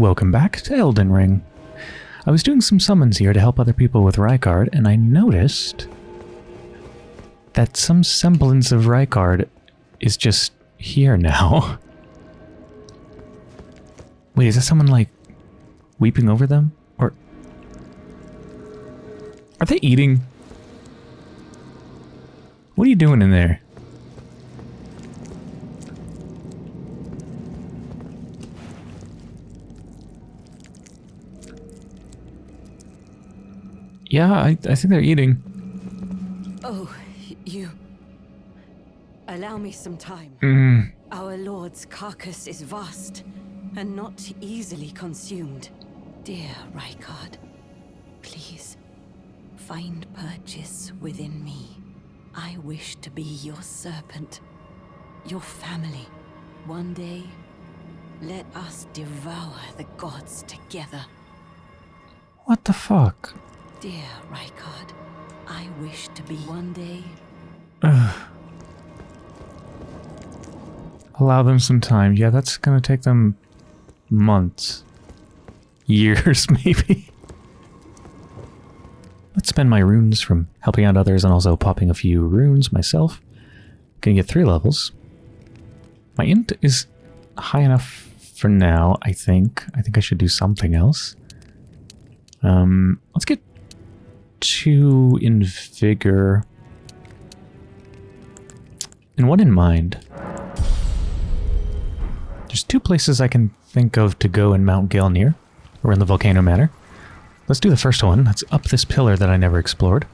Welcome back to Elden Ring. I was doing some summons here to help other people with Rykard, and I noticed that some semblance of Rykard is just here now. Wait, is that someone, like, weeping over them? Or... Are they eating? What are you doing in there? Yeah, I, I think they're eating. Oh, you. Allow me some time. Mm, Our lord's carcass is vast and not easily consumed. Dear Rykard, please find purchase within me. I wish to be your serpent, your family. One day, let us devour the gods together. what the fuck? Dear Rykard, I wish to be one day. Allow them some time. Yeah, that's gonna take them months. Years, maybe. Let's spend my runes from helping out others and also popping a few runes myself. Gonna get three levels. My int is high enough for now, I think. I think I should do something else. Um, let's get two in vigor. And one in mind. There's two places I can think of to go in Mount Gelmir, or in the Volcano Manor. Let's do the first one. That's up this pillar that I never explored.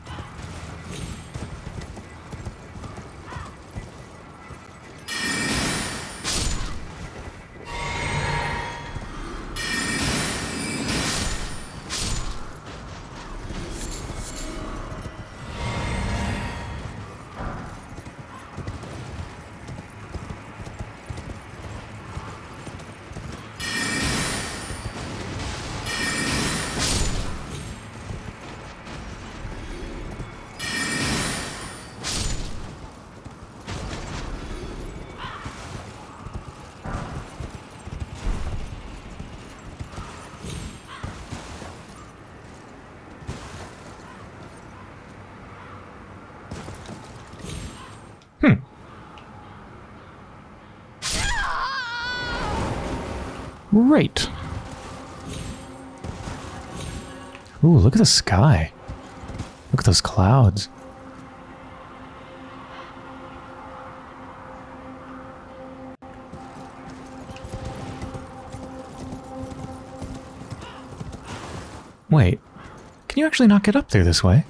Right. Ooh, look at the sky. Look at those clouds. Wait, can you actually not get up there this way?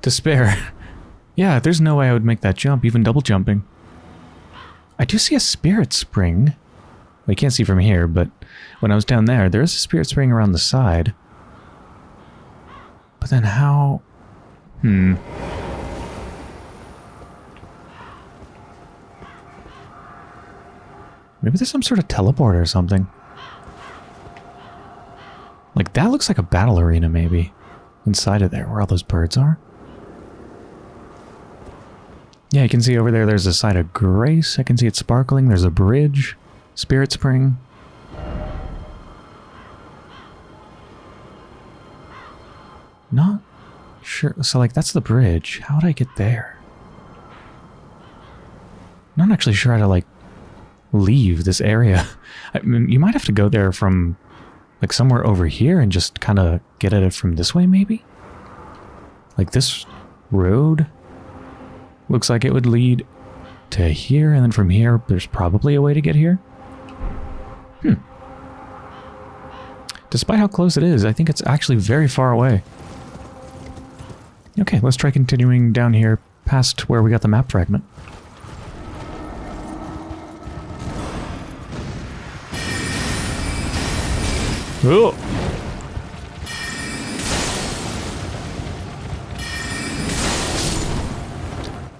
Despair. yeah, there's no way I would make that jump, even double jumping. I do see a spirit spring. We can't see from here, but when I was down there, there is a spirit spring around the side. But then how... Hmm. Maybe there's some sort of teleport or something. Like, that looks like a battle arena, maybe. Inside of there, where all those birds are. Yeah, you can see over there, there's a site of grace. I can see it sparkling. There's a bridge. Spirit Spring. Not sure. So, like, that's the bridge. How would I get there? Not actually sure how to, like, leave this area. I mean, you might have to go there from, like, somewhere over here and just kind of get at it from this way, maybe? Like, this road looks like it would lead to here, and then from here, there's probably a way to get here. Hmm. Despite how close it is, I think it's actually very far away. Okay, let's try continuing down here past where we got the map fragment. Oh!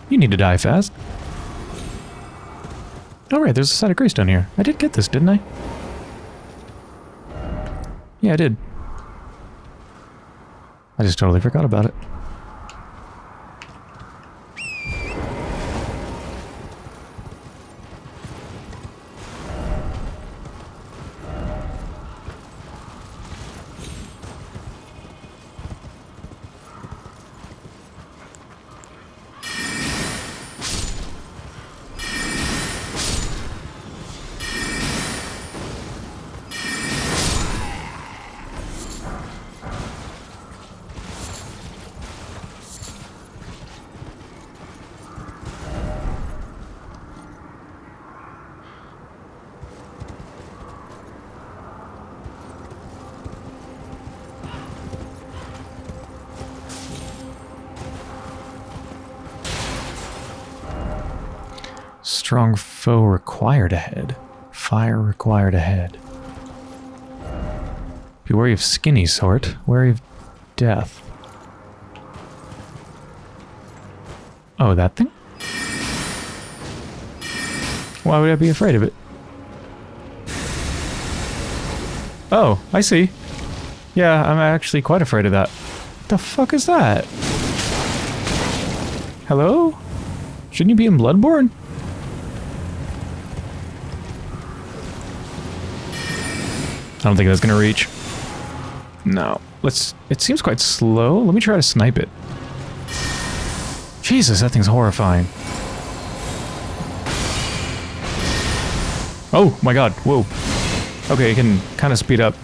You need to die fast. Oh right, there's a side of down here. I did get this, didn't I? Yeah, I did. I just totally forgot about it. Ahead. Be wary of skinny sort. Wary of death. Oh, that thing? Why would I be afraid of it? Oh, I see. Yeah, I'm actually quite afraid of that. What the fuck is that? Hello? Shouldn't you be in Bloodborne? I don't think that's gonna reach. No. Let's... It seems quite slow. Let me try to snipe it. Jesus, that thing's horrifying. Oh my god, whoa. Okay, it can kind of speed up.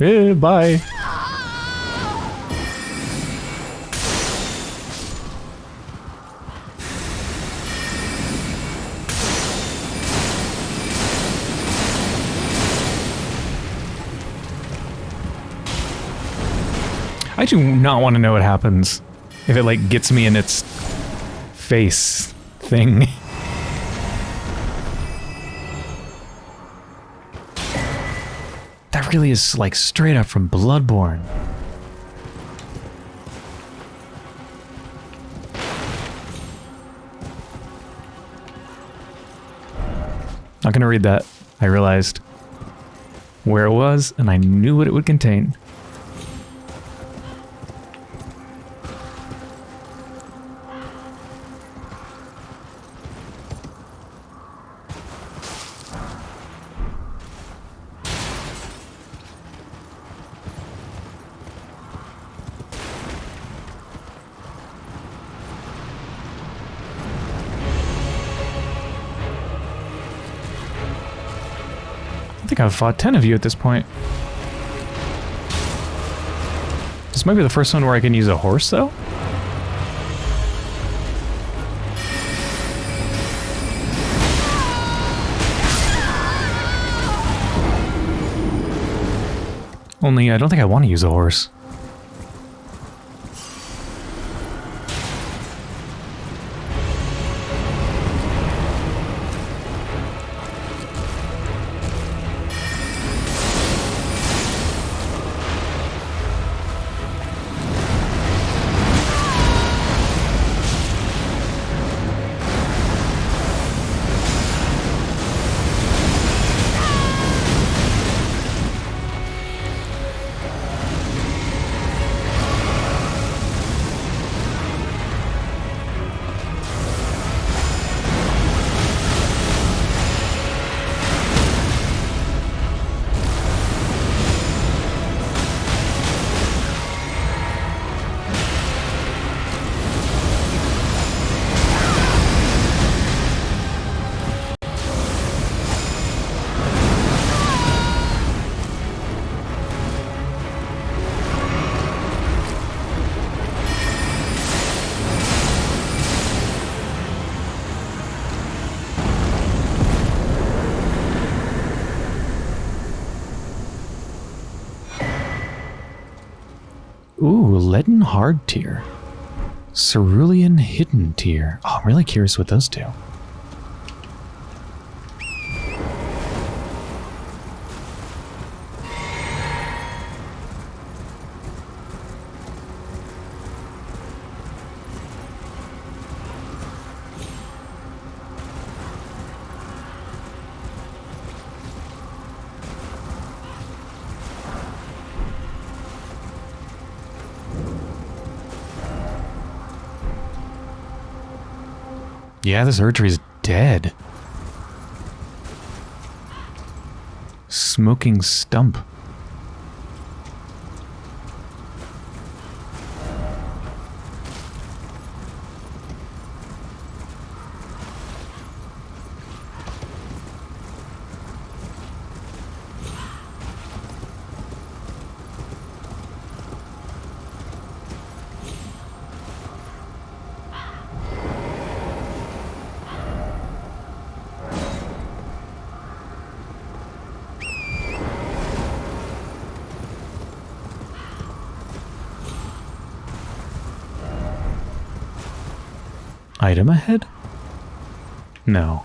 Eh, bye. I do not want to know what happens if it like gets me in its face thing. That really is like straight up from Bloodborne. Not gonna read that. I realized where it was and I knew what it would contain. Think I've fought 10 of you at this point. This might be the first one where I can use a horse, though? Only, I don't think I want to use a horse. Leaden Hardtear. Cerulean Hidden Tear. Oh, I'm really curious what those do. Yeah, this Erdtree's dead. Smoking stump. Item ahead? No.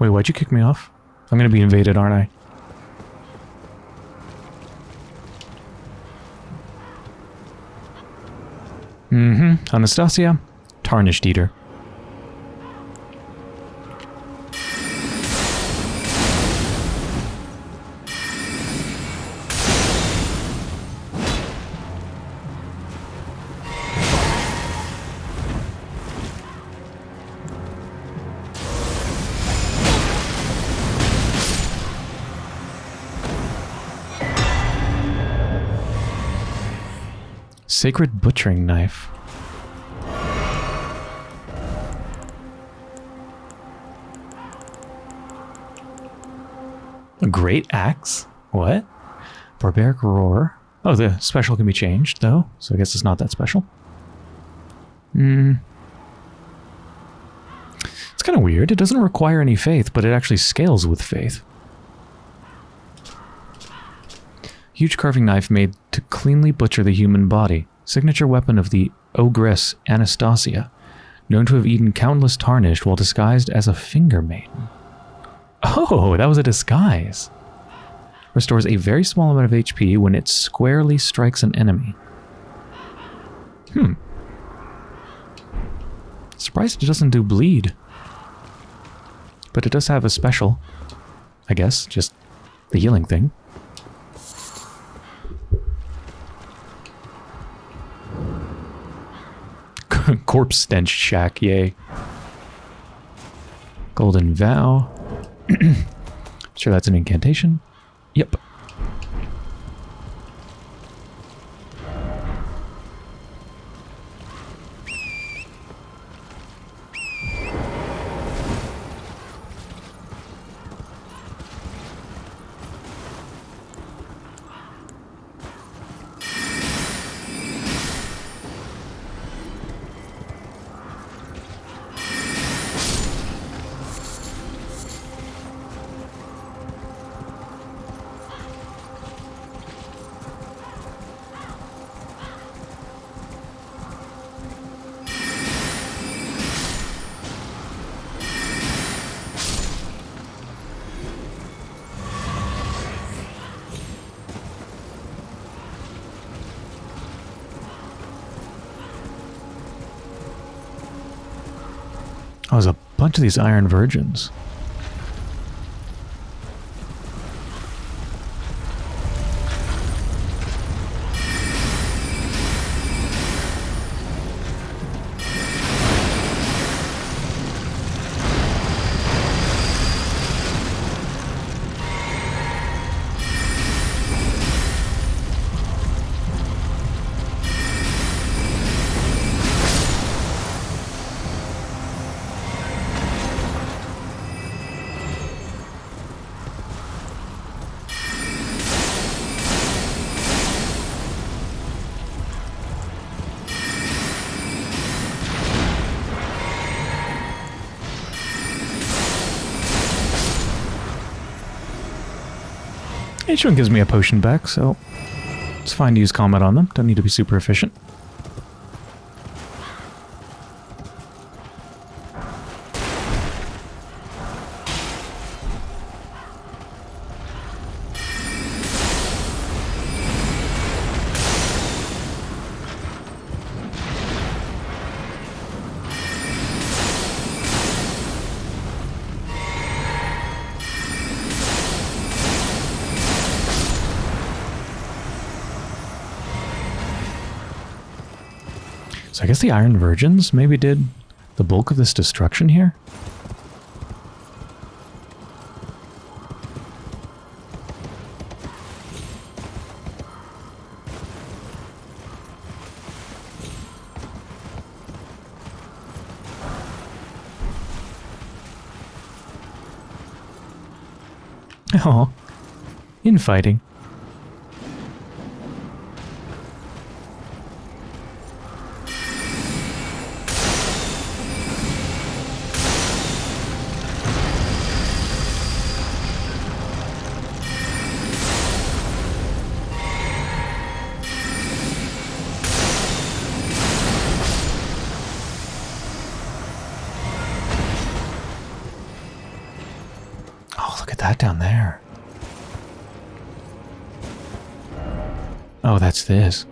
Wait, why'd you kick me off? I'm gonna be invaded, aren't I? Mm-hmm. Anastasia, Tarnished Eater. Sacred Butchering Knife. A Great Axe? What? Barbaric Roar. Oh, the special can be changed, though, so I guess it's not that special. Hmm. It's kind of weird. It doesn't require any faith, but it actually scales with faith. Huge carving knife made to cleanly butcher the human body. Signature weapon of the ogress Anastasia, known to have eaten countless tarnished while disguised as a finger maiden. Oh, that was a disguise. Restores a very small amount of HP when it squarely strikes an enemy. Hmm. Surprised it doesn't do bleed. But it does have a special. I guess, just the healing thing. Corpse stench shack, yay. Golden vow. sure that's an incantation. Yep. Bunch of these Iron Virgins. Each one gives me a potion back, so it's fine to use combat on them. Don't need to be super efficient. Guess the Iron Virgins maybe did the bulk of this destruction here? Oh, infighting. This.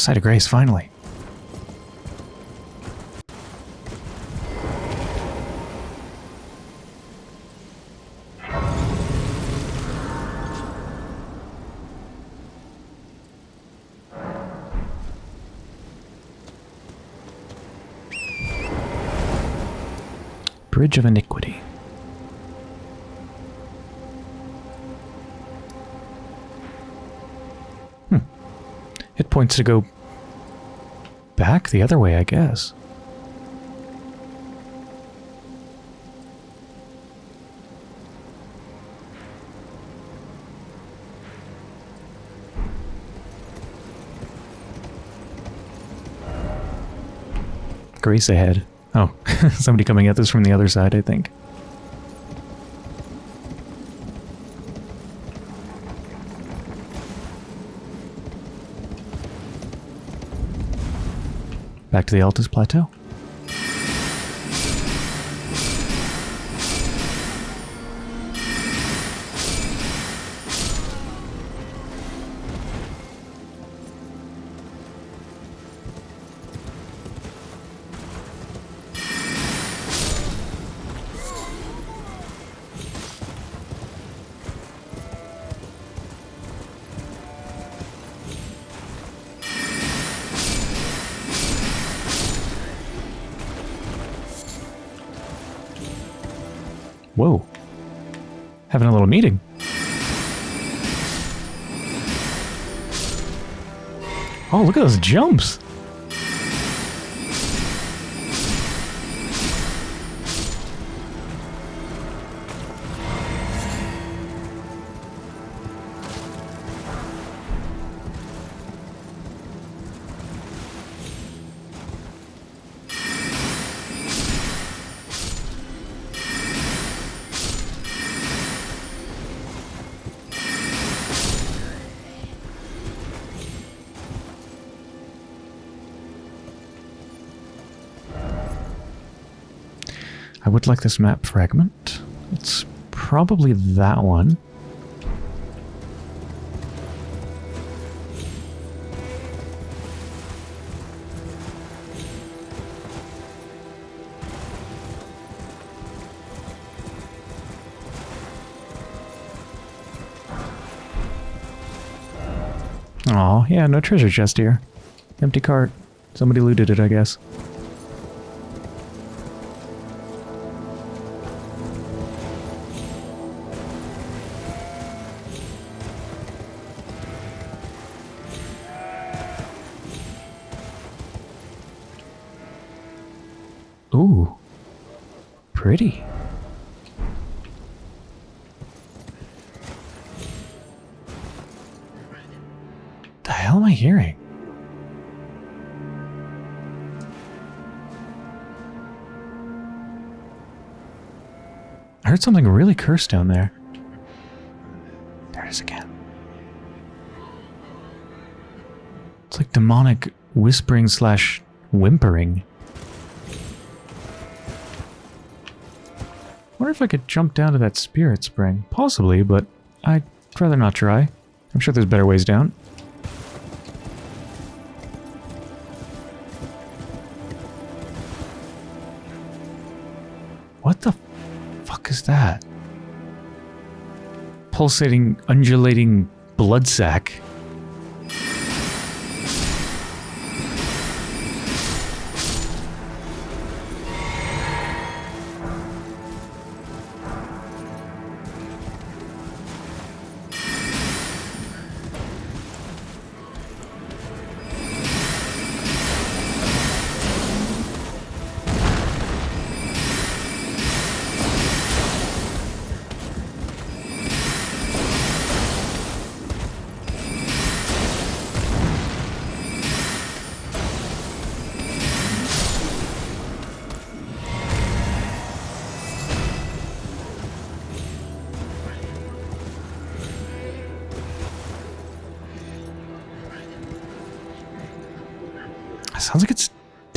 Site of Grace, finally. Bridge of Iniquity. Points to go back the other way, I guess. Grace ahead. Oh, somebody coming at this from the other side, I think. Back to the Altus Plateau. Jumps. I would like this map fragment. It's probably that one. Aw, yeah, no treasure chest here. Empty cart. Somebody looted it, I guess. Heard something really cursed down there. There it is again. It's like demonic whispering slash whimpering. wonder if I could jump down to that spirit spring. Possibly, but I'd rather not try. I'm sure there's better ways down. Pulsating, undulating blood sac.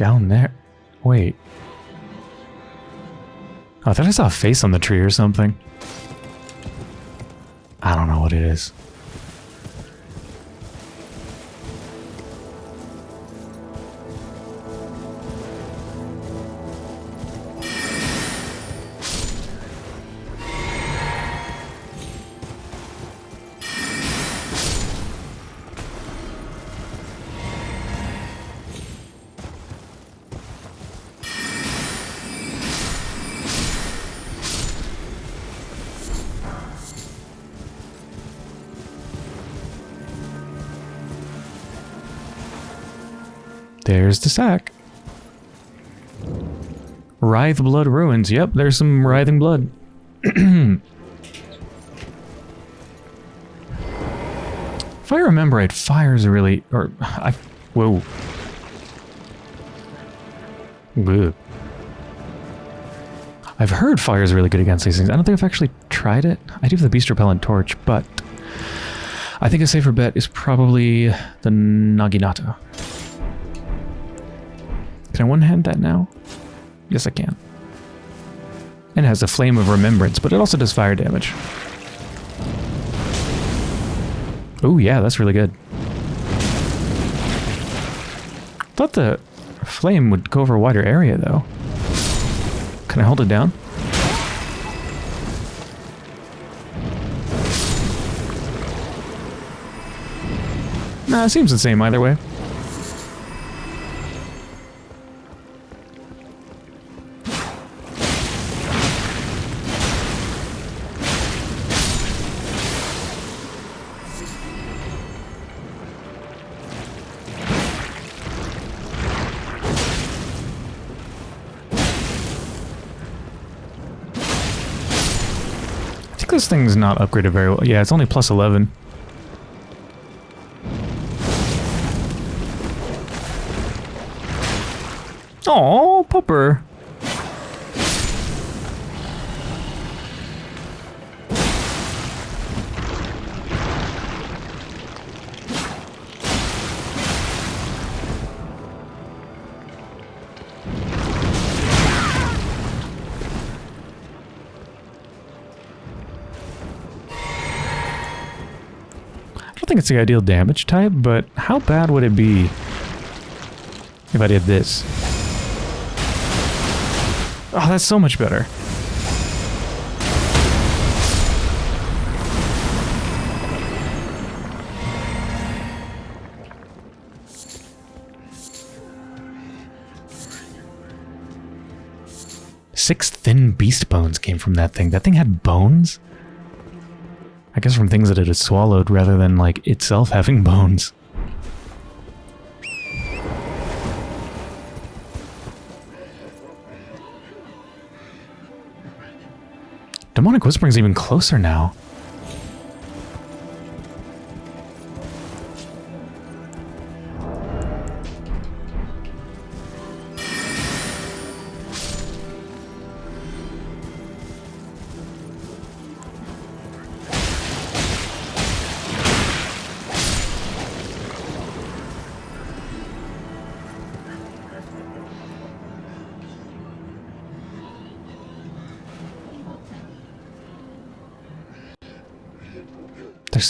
Down there. Wait. Oh, I thought I saw a face on the tree or something. I don't know what it is. There's the sack. Writhe Blood Ruins. Yep, there's some writhing blood. if I remember right, fire's really... Or, I... Whoa. Ugh. I've heard fire's really good against these things. I don't think I've actually tried it. I do have the Beast Repellent Torch, but... I think a safer bet is probably the Naginata. Can one-hand that now? Yes, I can. And it has a Flame of Remembrance, but it also does fire damage. Oh yeah, that's really good. Thought the flame would go over a wider area, though. Can I hold it down? Nah, it seems the same either way. Thing's not upgraded very well. Yeah, it's only plus 11. Oh, pupper. think it's the ideal damage type, but how bad would it be if I did this? Oh, that's so much better. Six thin beast bones came from that thing. That thing had bones? I guess from things that it had swallowed rather than, like, itself having bones. Demonic Whispering's even closer now.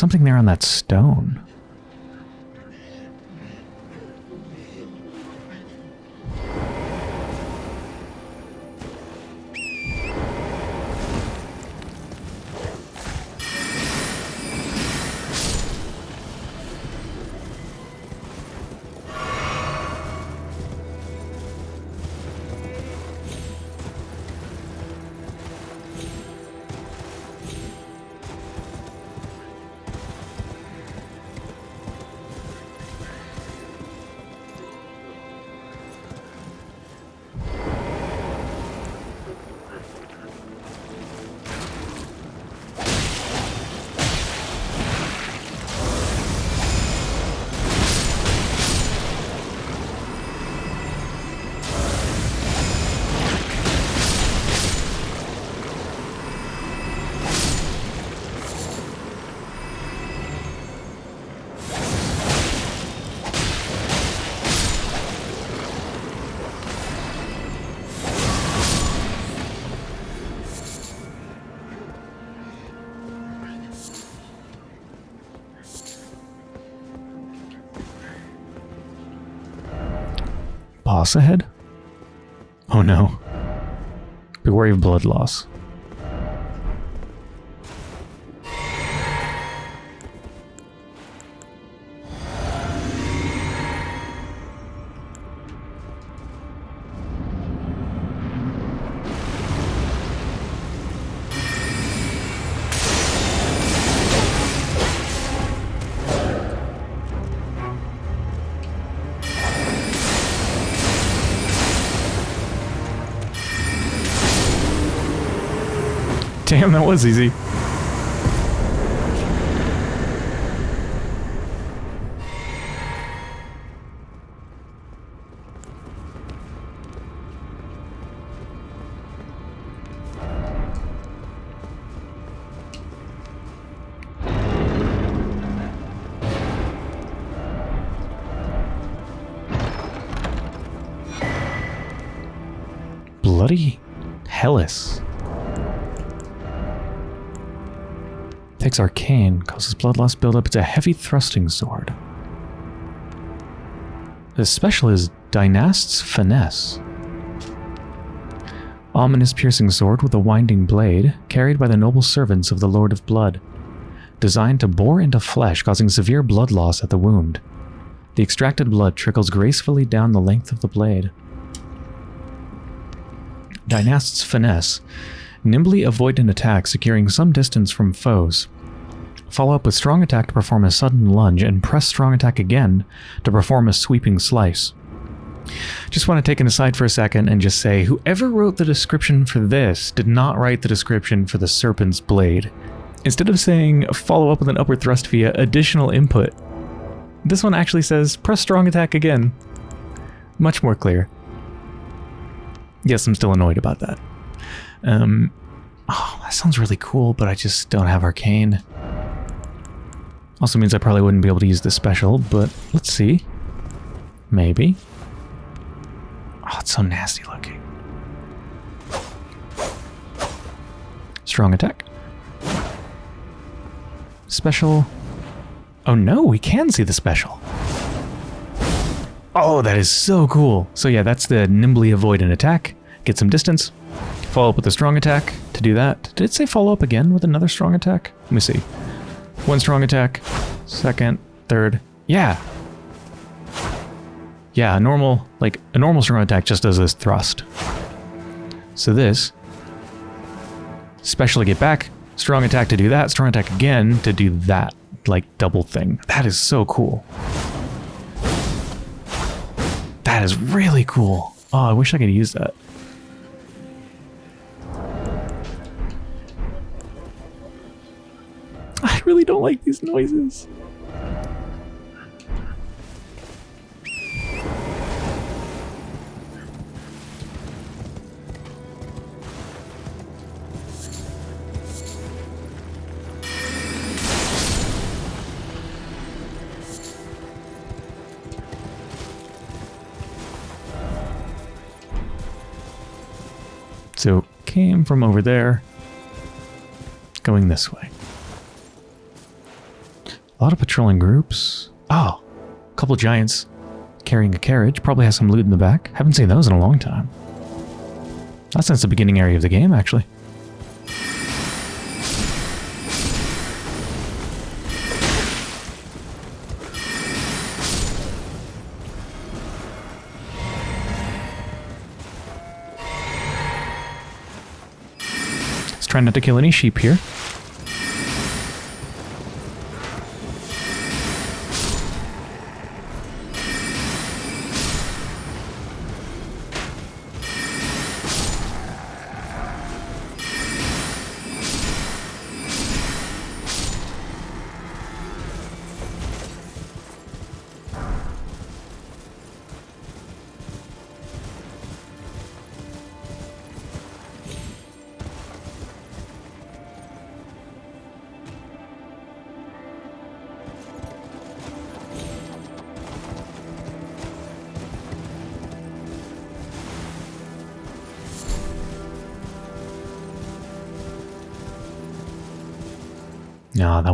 Something there on that stone. Ahead? Oh no. Be wary of blood loss. Damn, that was easy. Arcane, causes blood loss buildup. It's a heavy thrusting sword. The special is Dynast's Finesse. Ominous piercing sword with a winding blade, carried by the noble servants of the Lord of Blood. Designed to bore into flesh, causing severe blood loss at the wound. The extracted blood trickles gracefully down the length of the blade. Dynast's Finesse. Nimbly avoid an attack, securing some distance from foes. Follow up with strong attack to perform a sudden lunge, and press strong attack again to perform a sweeping slice. Just want to take an aside for a second and just say, whoever wrote the description for this did not write the description for the Serpent's Blade. Instead of saying follow up with an upward thrust via additional input, this one actually says press strong attack again. Much more clear. Yes, I'm still annoyed about that. Um, oh, that sounds really cool, but I just don't have arcane. Also means I probably wouldn't be able to use this special, but let's see. Maybe. Oh, it's so nasty looking. Strong attack. Special. Oh no, we can see the special. Oh, that is so cool. So yeah, that's the nimbly avoid an attack. Get some distance. Follow up with a strong attack. To do that, did it say follow up again with another strong attack? Let me see. One strong attack. Second, third. Yeah. Yeah, a normal, like, a normal strong attack just does this thrust. So this, special get back, strong attack to do that, strong attack again to do that, like double thing. That is so cool. That is really cool. Oh, I wish I could use that. really don't like these noises. So came from over there, going this way. A lot of patrolling groups. Oh, a couple giants carrying a carriage. Probably has some loot in the back. Haven't seen those in a long time. Not since the beginning area of the game, actually. Let's try not to kill any sheep here.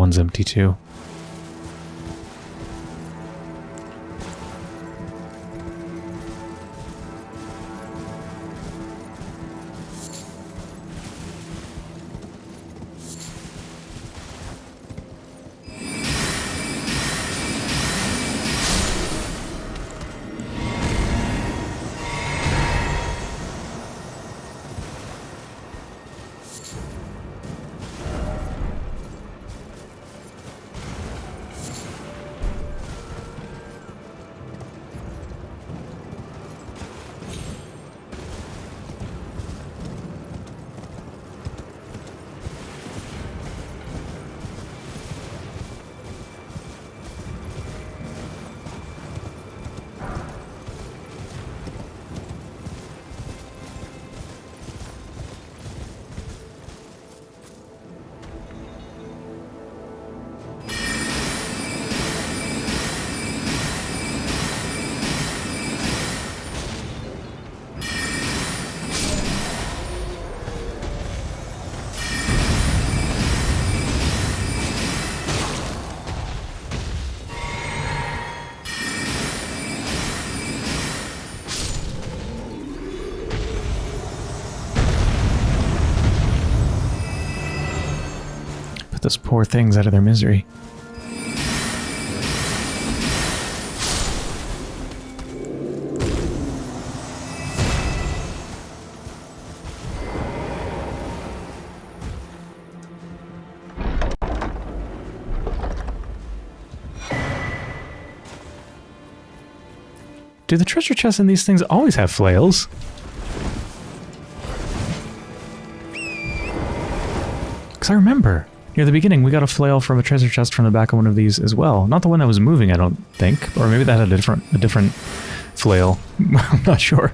One's empty too. Those poor things out of their misery. Do the treasure chests in these things always have flails? Because I remember, near the beginning, we got a flail from a treasure chest from the back of one of these as well. Not the one that was moving, I don't think. Or maybe that had a different, a different flail. I'm not sure.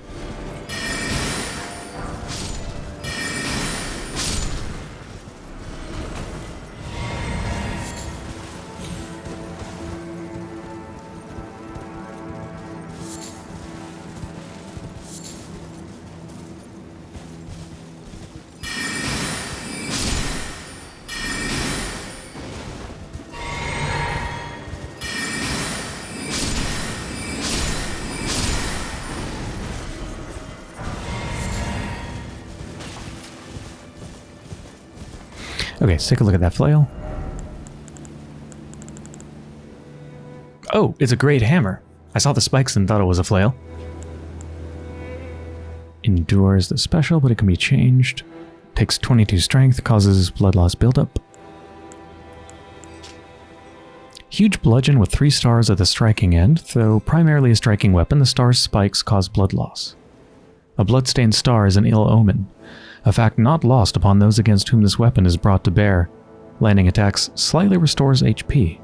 Let's take a look at that flail. Oh, it's a great hammer. I saw the spikes and thought it was a flail. endures the special, but it can be changed. Takes 22 strength, causes blood loss buildup. Huge bludgeon with 3 stars at the striking end, though primarily a striking weapon, the star's spikes cause blood loss. A bloodstained star is an ill omen, a fact not lost upon those against whom this weapon is brought to bear. Landing attacks slightly restores HP.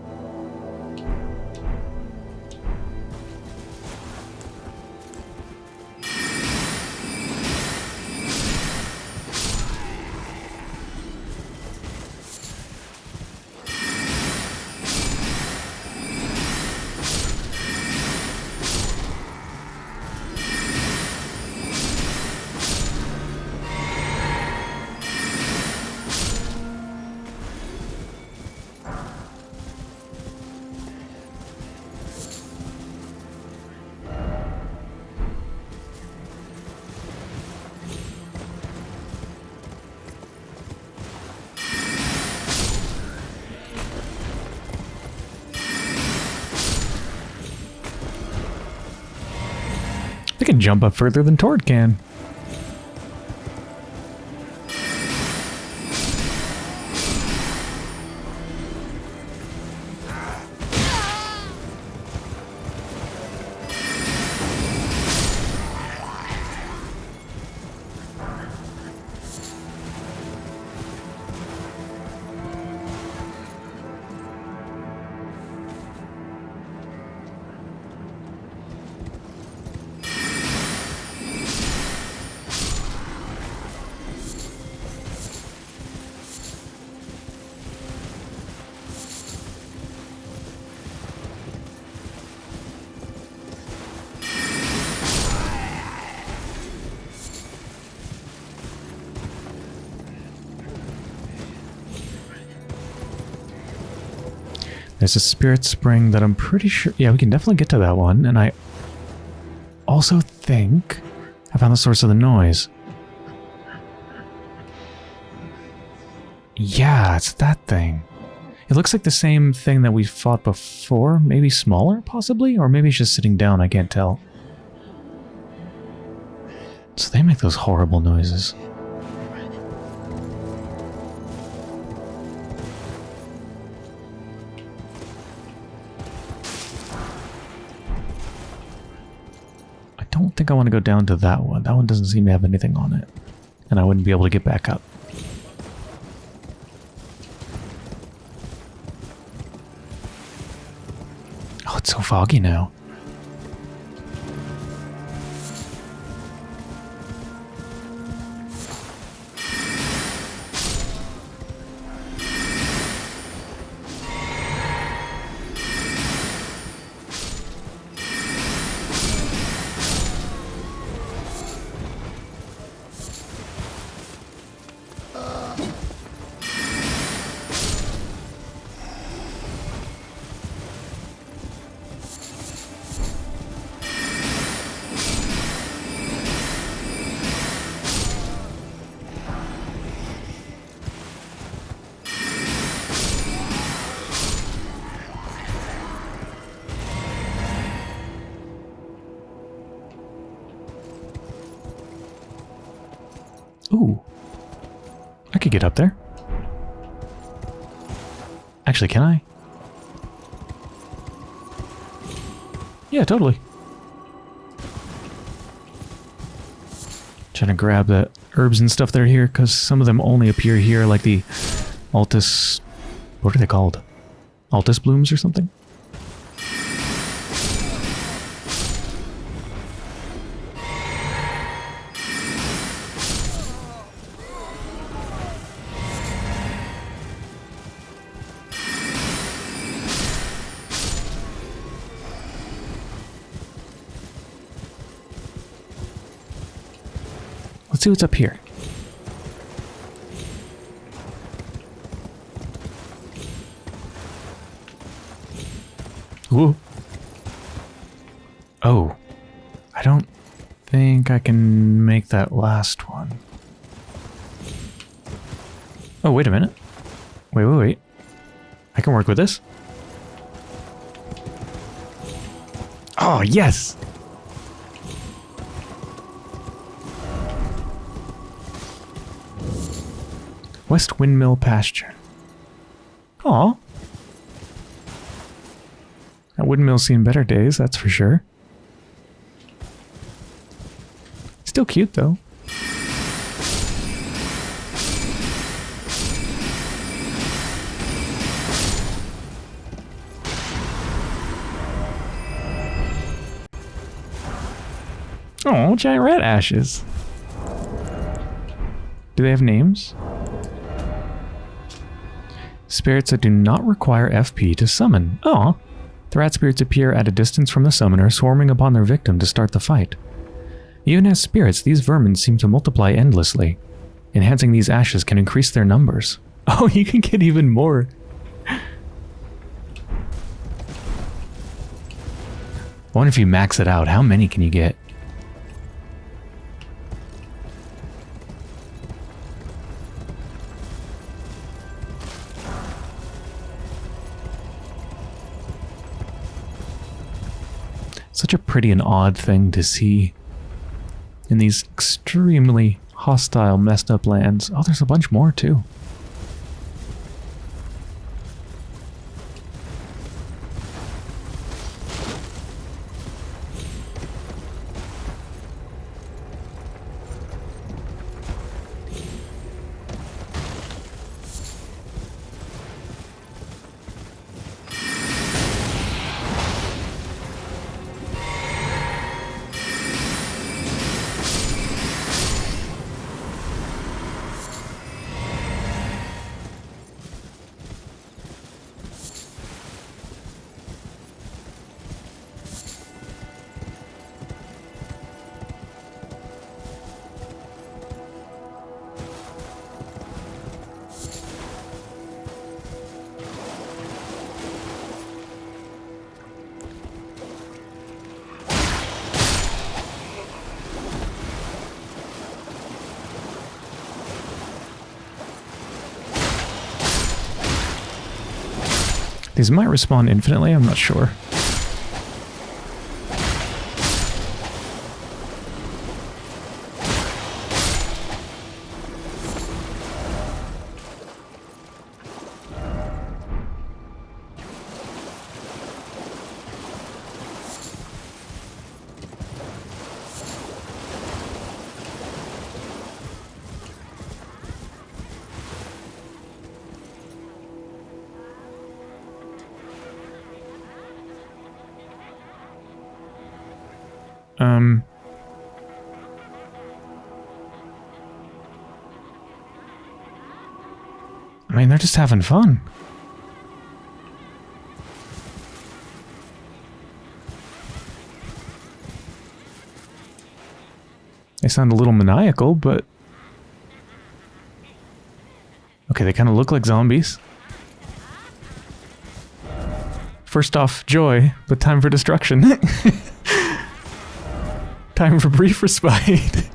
They can jump up further than Torrent can. There's a spirit spring that I'm pretty sure... Yeah, we can definitely get to that one. And I also think I found the source of the noise. Yeah, it's that thing. It looks like the same thing that we fought before. Maybe smaller, possibly? Or maybe it's just sitting down, I can't tell. So they make those horrible noises. I want to go down to that one. That one doesn't seem to have anything on it. And I wouldn't be able to get back up. Oh, it's so foggy now. Could get up there. Actually, can I? Yeah, totally. Trying to grab the herbs and stuff that are here, because some of them only appear here, like the Altus... What are they called? Altus blooms or something? Let's see what's up here. Ooh. Oh. I don't think I can make that last one. Oh, wait a minute. Wait, wait, wait. I can work with this. Oh, yes! West Windmill Pasture. Aw. That windmill's seen better days, that's for sure. Still cute, though. Oh, giant rat ashes. Do they have names? Spirits that do not require FP to summon. Oh, rat spirits appear at a distance from the summoner, swarming upon their victim to start the fight. Even as spirits, these vermin seem to multiply endlessly. Enhancing these ashes can increase their numbers. Oh, you can get even more. I wonder if you max it out, how many can you get? Pretty and odd thing to see in these extremely hostile, messed up lands. Oh, there's a bunch more too. These might respawn infinitely, I'm not sure. Um. I mean, they're just having fun. They sound a little maniacal, but... Okay, they kind of look like zombies. First off, joy, but time for destruction. time for brief respite.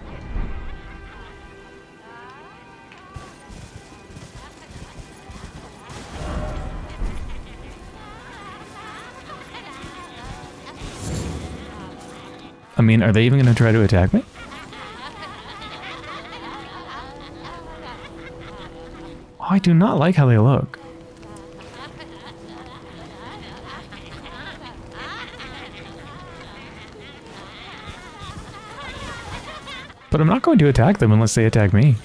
I mean, are they even going to try to attack me? Oh, I do not like how they look. But I'm not going to attack them unless they attack me.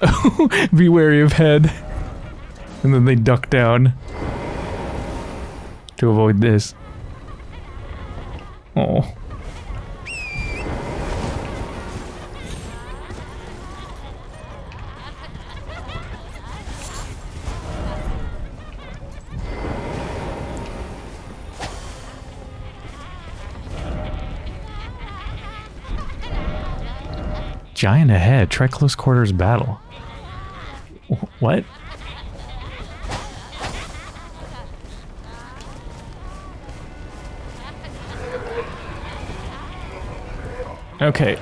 Be wary of head. And then they duck down to avoid this. Oh. Giant ahead. Try close quarters battle. What? Okay.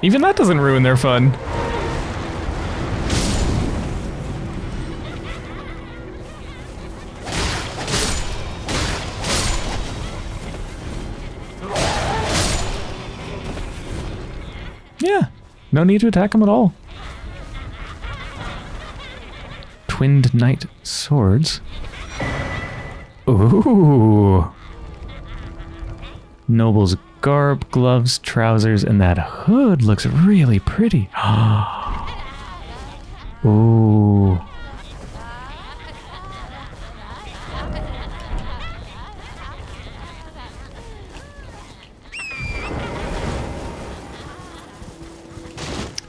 Even that doesn't ruin their fun. Yeah, no need to attack them at all. Twinned Knight Swords. Ooh. Noble's garb, gloves, trousers, and that hood looks really pretty. Ooh.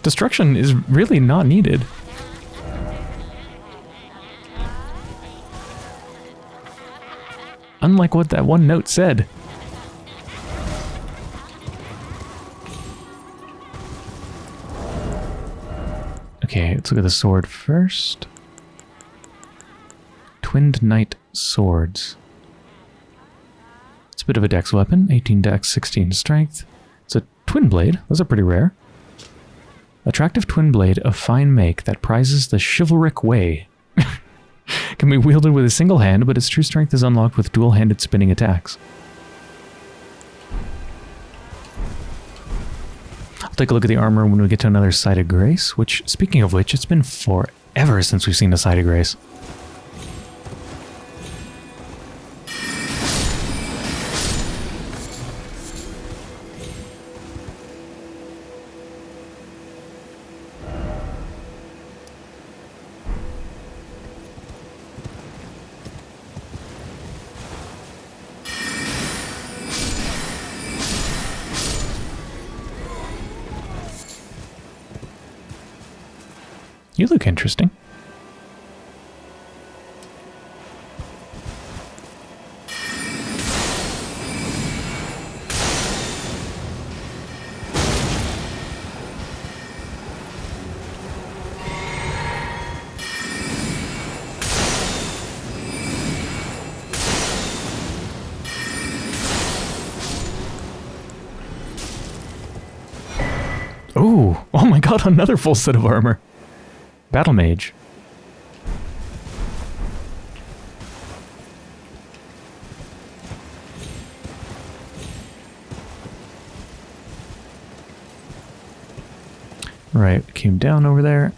Destruction is really not needed. Unlike what that one note said. Let's look at the sword first. Twinned Knight Swords. It's a bit of a dex weapon, 18 dex, 16 strength. It's a twin blade, those are pretty rare. Attractive twin blade of fine make that prizes the chivalric way. Can be wielded with a single hand, but its true strength is unlocked with dual-handed spinning attacks. Take a look at the armor when we get to another Site of Grace, which, speaking of which, it's been forever since we've seen a Site of Grace. Oh, oh my god, another full set of armor. Battle Mage. Right, came down over there.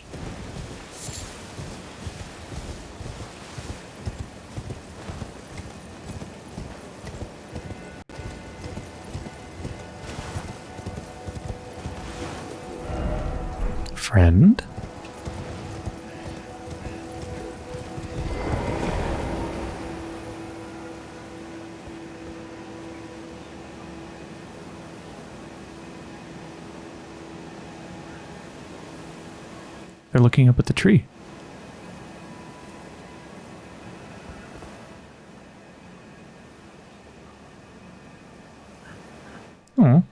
Looking up at the tree. Oh.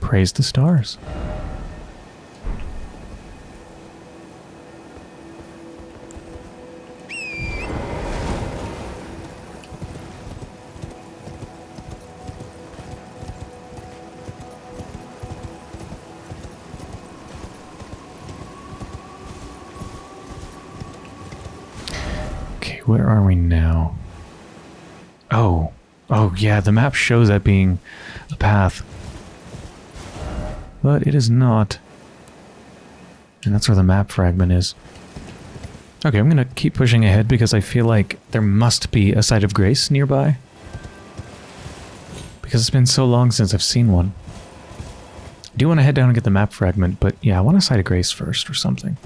Praise the stars. Yeah, the map shows that being a path. But it is not. And that's where the map fragment is. Okay, I'm gonna keep pushing ahead because I feel like there must be a site of grace nearby. Because it's been so long since I've seen one. I do want to head down and get the map fragment, but yeah, I want a site of grace first or something.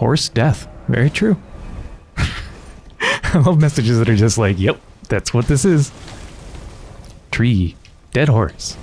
Horse death. Very true. I love messages that are just like, yep, that's what this is. Tree. Dead horse.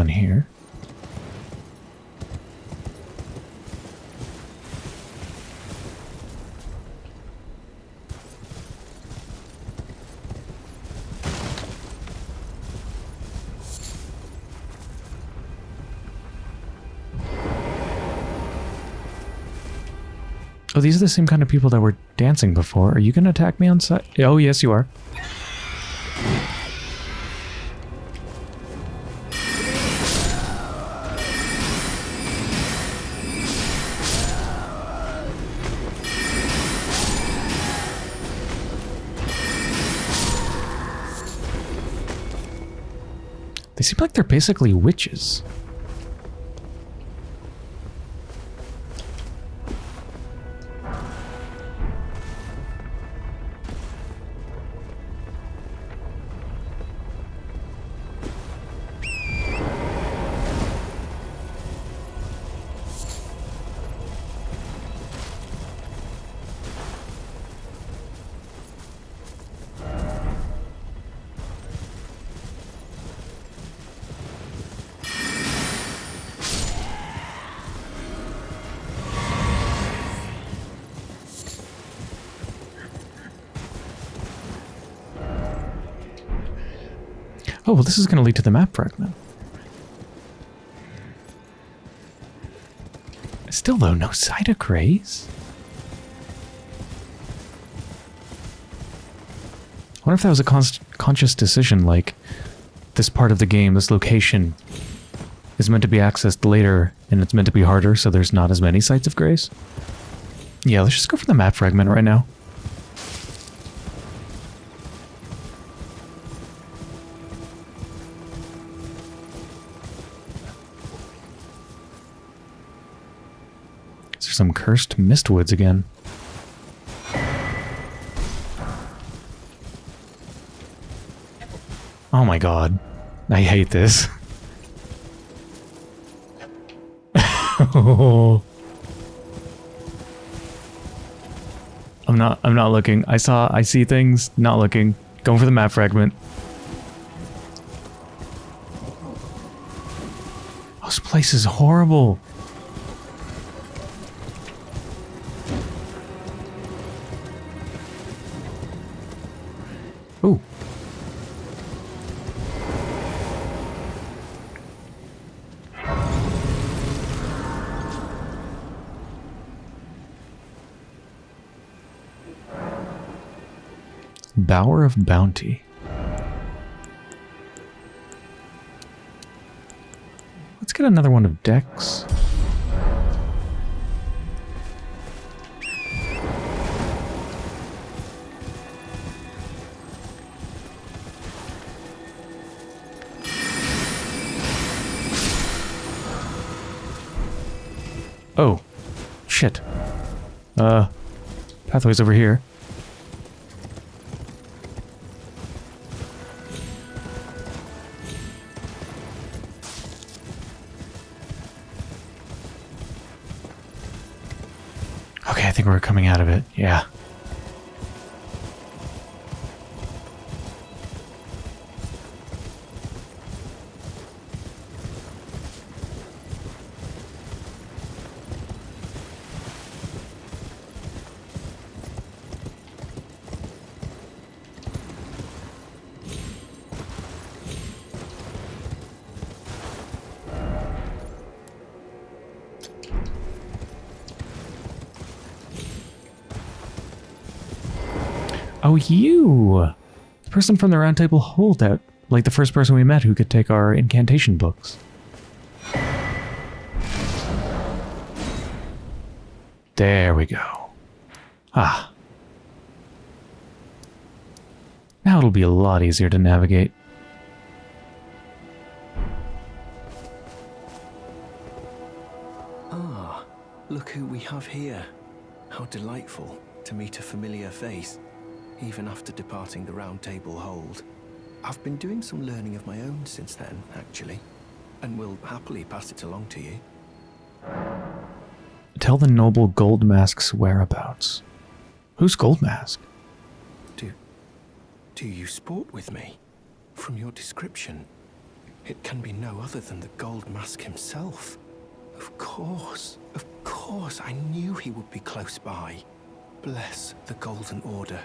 Down here. Oh, these are the same kind of people that were dancing before. Are you going to attack me on sight? Oh, yes, you are. They seem like they're basically witches. Oh, well, this is going to lead to the map fragment. Still, though, no Site of Grace. I wonder if that was a con conscious decision, like, this part of the game, this location, is meant to be accessed later, and it's meant to be harder, so there's not as many sites of Grace. Yeah, let's just go for the map fragment right now. Cursed mistwoods again? Oh my god. I hate this. I'm not I'm not looking. I saw I see things, not looking. Going for the map fragment. This place is horrible. Bower of Bounty. Let's get another one of Dex. Oh, shit. Uh, pathway's over here. You! The person from the round table holdout. Like the first person we met who could take our incantation books. There we go. Ah. Now it'll be a lot easier to navigate. Ah, look who we have here. How delightful to meet a familiar face, even after departing the Round Table Hold. I've been doing some learning of my own since then, actually, and will happily pass it along to you. Tell the noble Gold Mask's whereabouts. Who's Gold Mask? Do, do you sport with me? From your description, it can be no other than the Gold Mask himself. Of course, of course, I knew he would be close by. Bless the Golden Order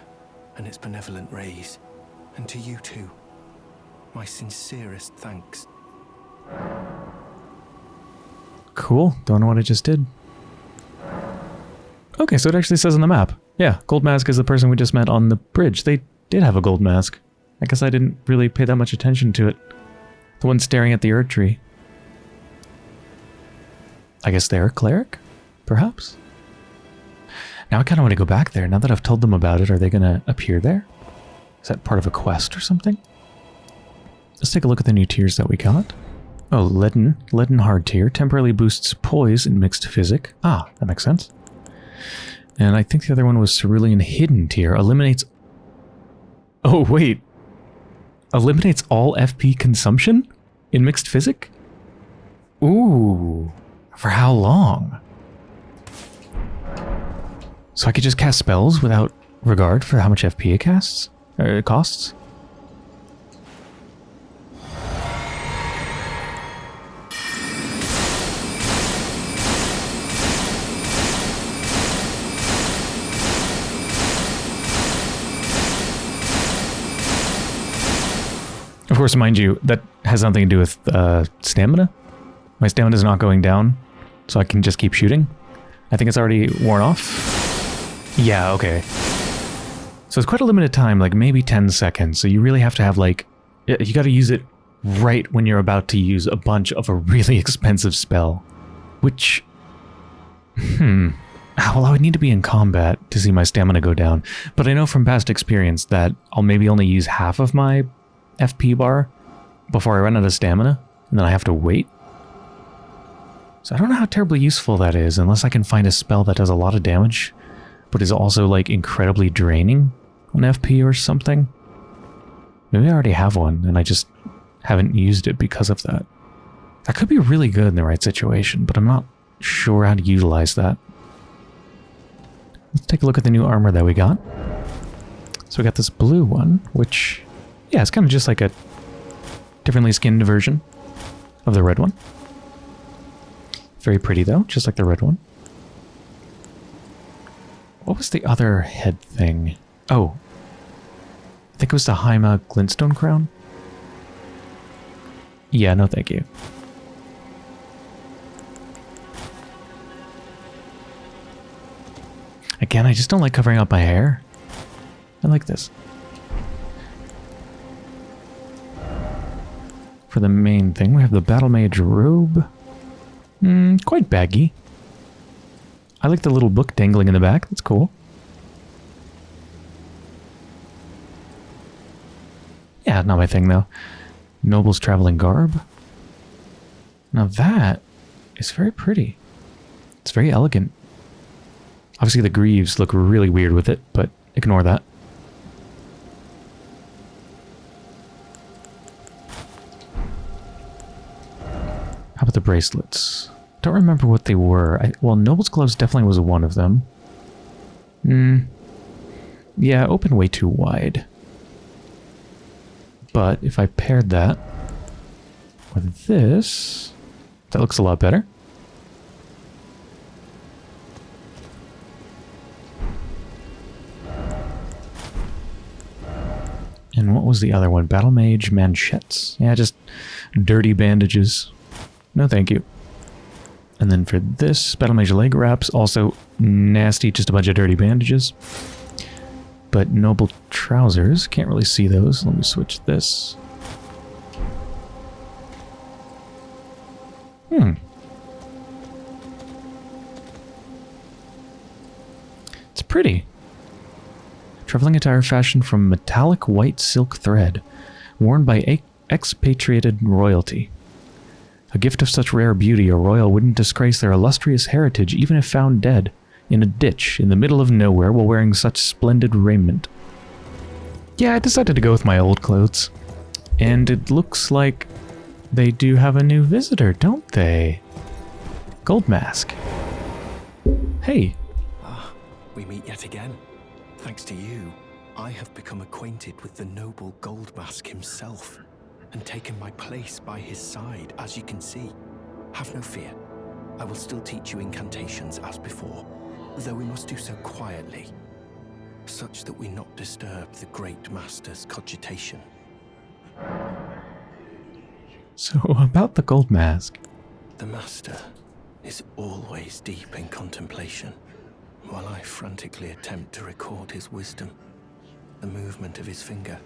and its benevolent rays, and to you too. My sincerest thanks. Cool. Don't know what I just did. Okay, so it actually says on the map. Yeah, Gold Mask is the person we just met on the bridge. They did have a gold mask. I guess I didn't really pay that much attention to it. The one staring at the Erdtree. I guess they're a cleric? Perhaps? Now I kind of want to go back there. Now that I've told them about it, are they going to appear there? Is that part of a quest or something? Let's take a look at the new tears that we got. Oh, Leaden. Leaden Hardtear. Temporarily boosts poise in mixed physick. Ah, that makes sense. And I think the other one was Cerulean Hidden Tear. Eliminates... Oh, wait. Eliminates all FP consumption in mixed physick? Ooh. For how long? So I could just cast spells without regard for how much FP it casts? Or it costs? Of course, mind you, that has nothing to do with uh, stamina. My stamina is not going down, so I can just keep shooting. I think it's already worn off. Yeah, okay. So it's quite a limited time, like maybe 10 seconds. So you really have to have like, you got to use it right when you're about to use a bunch of a really expensive spell. Which, hmm. Well, I would need to be in combat to see my stamina go down. But I know from past experience that I'll maybe only use half of my FP bar before I run out of stamina, and then I have to wait. So I don't know how terribly useful that is, unless I can find a spell that does a lot of damage, but is also like incredibly draining on FP or something. Maybe I already have one, and I just haven't used it because of that. That could be really good in the right situation, but I'm not sure how to utilize that. Let's take a look at the new armor that we got. So we got this blue one, which yeah, it's kind of just like a differently skinned version of the red one. Very pretty though, just like the red one. What was the other head thing? Oh. I think it was the Haima Glintstone Crown? Yeah, no thank you. Again, I just don't like covering up my hair. I like this. For the main thing, we have the Battle Mage robe. Mm, quite baggy. I like the little book dangling in the back. That's cool. Yeah, not my thing though. Noble's traveling garb. Now that is very pretty. It's very elegant. Obviously the greaves look really weird with it, but ignore that. How about the bracelets? Don't remember what they were. I, well, Noble's Gloves definitely was one of them. Hmm. Yeah, open way too wide. But if I paired that with this, that looks a lot better. And what was the other one? Battle Mage Manchettes. Yeah, just dirty bandages. No thank you. And then for this, Battle Mage leg wraps, also nasty, just a bunch of dirty bandages. But noble trousers, can't really see those. Let me switch this. Hmm. It's pretty. Traveling attire fashioned from metallic white silk thread, worn by expatriated royalty. A gift of such rare beauty, a royal wouldn't disgrace their illustrious heritage even if found dead in a ditch in the middle of nowhere while wearing such splendid raiment. Yeah, I decided to go with my old clothes. And it looks like they do have a new visitor, don't they? Gold Mask. Hey, Ah, we meet yet again. Thanks to you, I have become acquainted with the noble Gold Mask himself, and taken my place by his side, as you can see. Have no fear. I will still teach you incantations as before, though we must do so quietly, such that we not disturb the Great Master's cogitation. so about the Gold Mask. The Master is always deep in contemplation, while I frantically attempt to record his wisdom, the movement of his finger.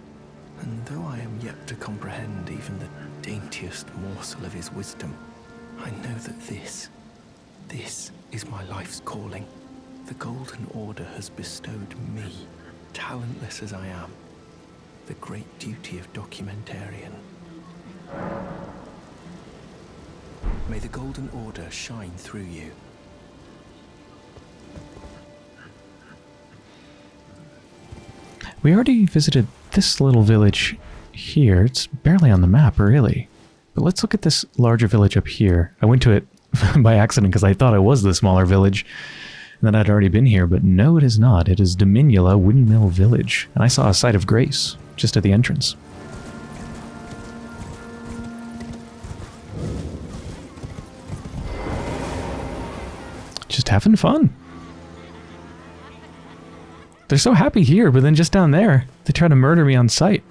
And though I am yet to comprehend even the daintiest morsel of his wisdom, I know that this, this is my life's calling. The Golden Order has bestowed me, talentless as I am, the great duty of documentarian. May the Golden Order shine through you. We already visited this little village here. It's barely on the map, really. But let's look at this larger village up here. I went to it by accident because I thought it was the smaller village and that I'd already been here, but no, it is not. It is Dominula Windmill Village, and I saw a site of grace just at the entrance. Just having fun. They're so happy here, but then just down there, they try to murder me on sight.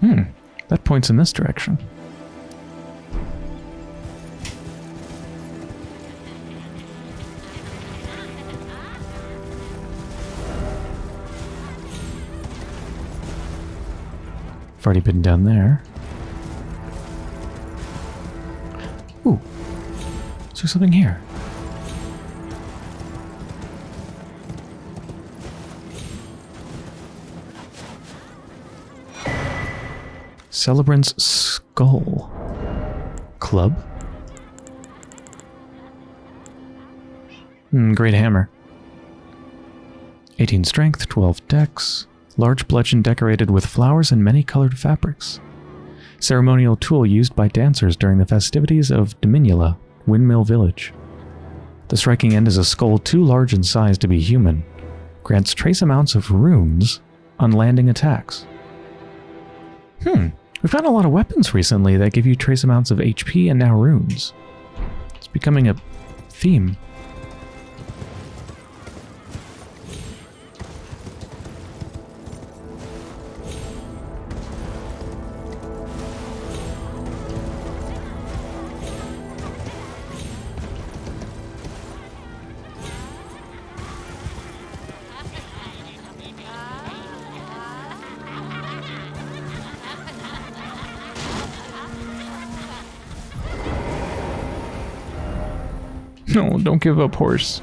Hmm, that points in this direction. I've already been down there. Ooh. Is there something here? Celebrant's Skull. Club? Hmm, great hammer. 18 strength, 12 dex. Large bludgeon decorated with flowers and many colored fabrics. Ceremonial tool used by dancers during the festivities of Dominula, Windmill Village. The striking end is a skull too large in size to be human. Grants trace amounts of runes on landing attacks. Hmm, we've found a lot of weapons recently that give you trace amounts of HP and now runes. It's becoming a theme. Don't give up, horse.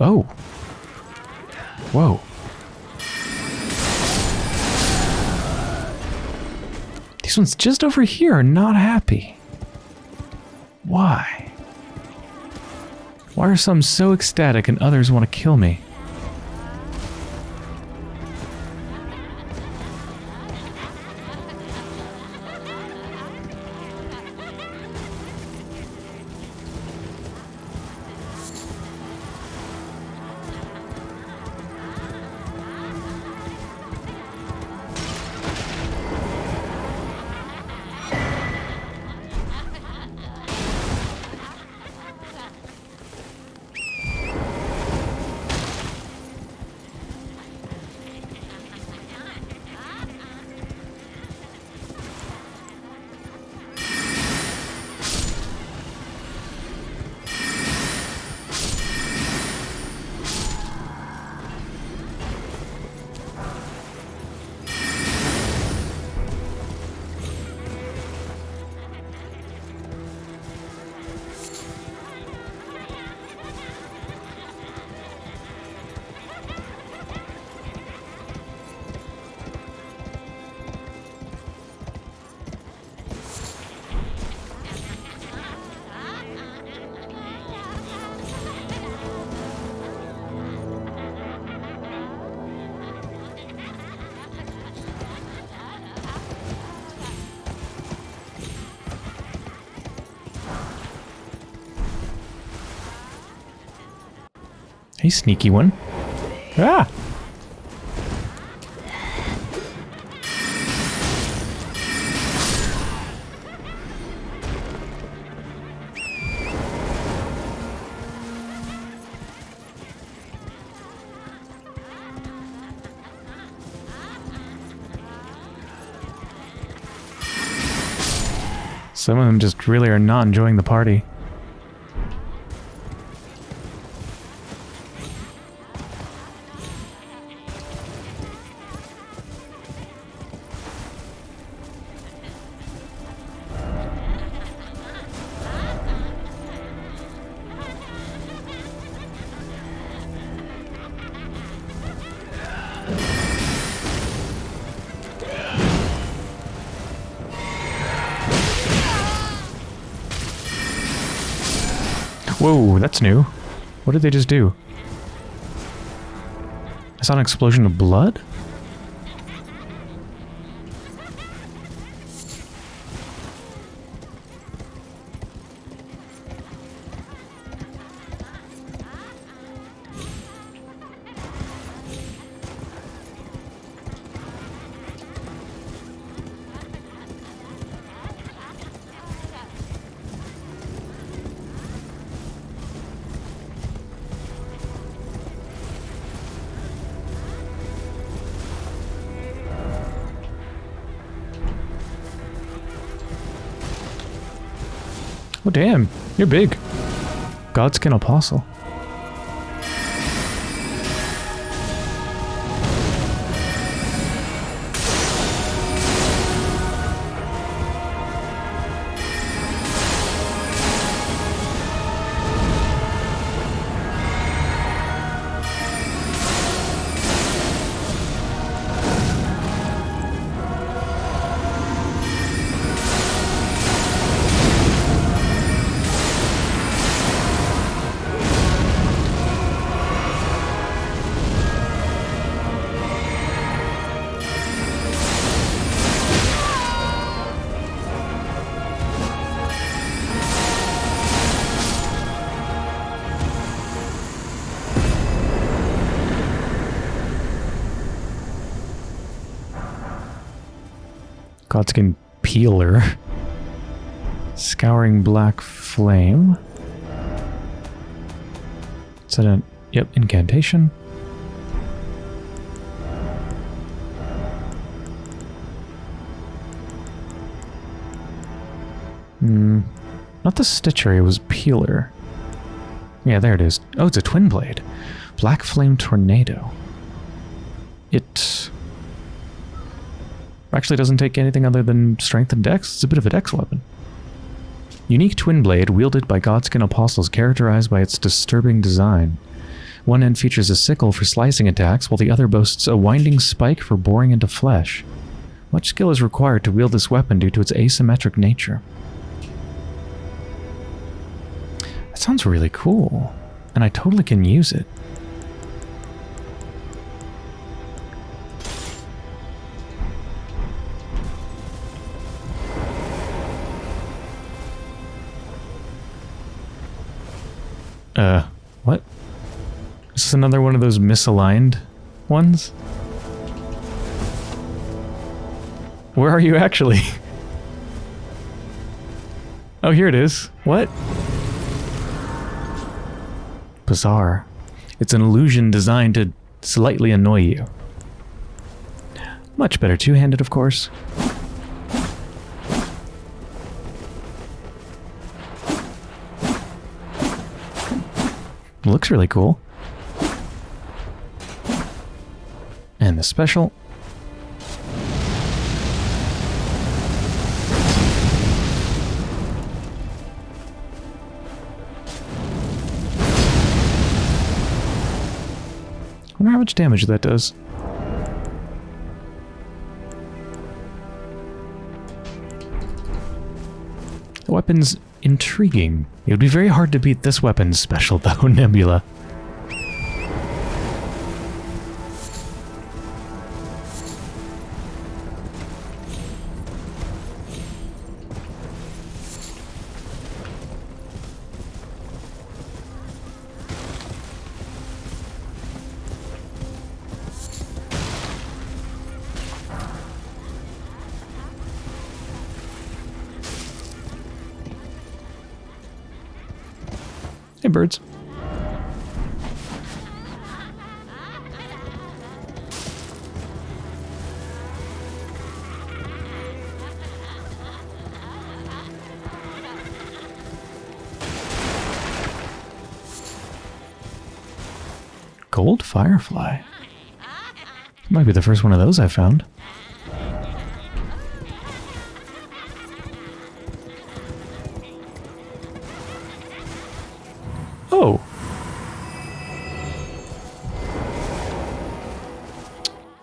Oh. Whoa. These ones just over here are not happy. Why? Why are some so ecstatic and others want to kill me? Hey, sneaky one. Ah! Some of them just really are not enjoying the party. That's new. What did they just do? I saw an explosion of blood? You're big. Godskin Apostle. Godskin Peeler. Scouring Black Flame. Is that. Yep, incantation. Hmm. Not the Stitchery, it was Peeler. Yeah, there it is. Oh, it's a twin blade. Black Flame Tornado. It actually doesn't take anything other than strength and dex. It's a bit of a dex weapon. Unique twin blade wielded by Godskin Apostles characterized by its disturbing design. One end features a sickle for slicing attacks, while the other boasts a winding spike for boring into flesh. Much skill is required to wield this weapon due to its asymmetric nature. That sounds really cool, and I totally can use it. Uh, what? Is this another one of those misaligned ones? Where are you actually? oh, here it is. What? Bizarre. It's an illusion designed to slightly annoy you. Much better two-handed, of course. Looks really cool. And the special. I wonder how much damage that does. Weapon's intriguing. It would be very hard to beat this weapon's special, though, Nebula. Firefly. Might be the first one of those I found. Oh.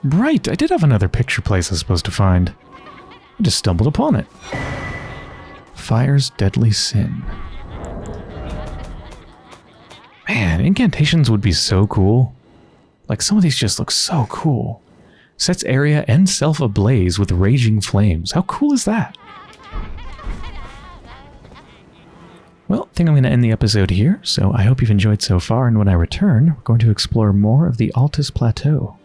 Right, I did have another picture place I was supposed to find. I just stumbled upon it. Fire's deadly sin. Man, incantations would be so cool. Like, some of these just look so cool. Sets area and self ablaze with raging flames. How cool is that? Well, I think I'm going to end the episode here, so I hope you've enjoyed so far, and when I return, we're going to explore more of the Altus Plateau.